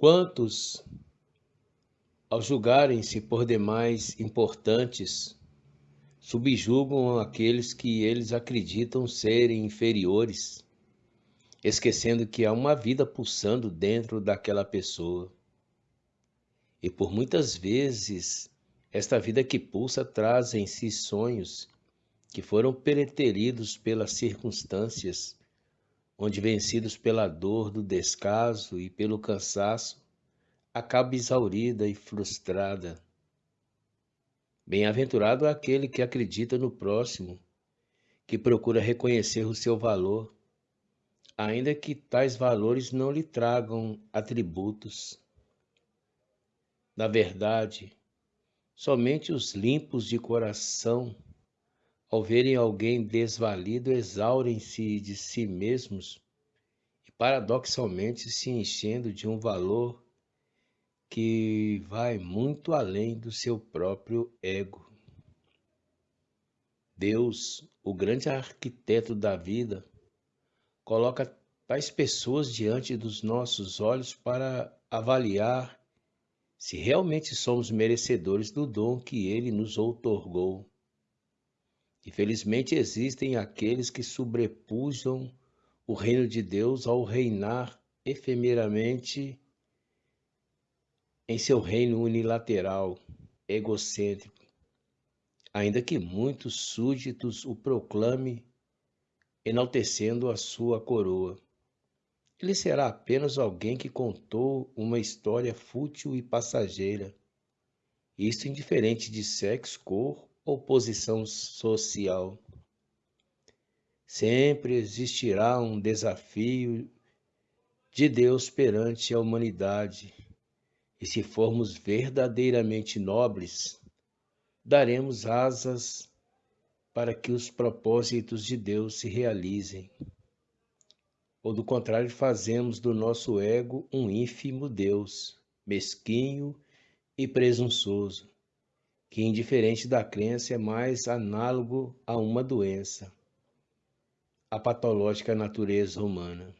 Quantos, ao julgarem-se por demais importantes, subjugam aqueles que eles acreditam serem inferiores, esquecendo que há uma vida pulsando dentro daquela pessoa. E por muitas vezes, esta vida que pulsa traz em si sonhos que foram preteridos pelas circunstâncias, onde vencidos pela dor do descaso e pelo cansaço, acaba exaurida e frustrada. Bem-aventurado é aquele que acredita no próximo, que procura reconhecer o seu valor, ainda que tais valores não lhe tragam atributos. Na verdade, somente os limpos de coração, ao verem alguém desvalido, exaurem-se de si mesmos e paradoxalmente se enchendo de um valor que vai muito além do seu próprio ego. Deus, o grande arquiteto da vida, coloca tais pessoas diante dos nossos olhos para avaliar se realmente somos merecedores do dom que ele nos outorgou. Infelizmente existem aqueles que sobrepujam o reino de Deus ao reinar efemeramente em seu reino unilateral, egocêntrico, ainda que muitos súditos o proclame, enaltecendo a sua coroa. Ele será apenas alguém que contou uma história fútil e passageira, isto indiferente de sexo, cor ou posição social. Sempre existirá um desafio de Deus perante a humanidade e se formos verdadeiramente nobres, daremos asas para que os propósitos de Deus se realizem. Ou do contrário, fazemos do nosso ego um ínfimo Deus, mesquinho e presunçoso, que, indiferente da crença, é mais análogo a uma doença, a patológica natureza humana.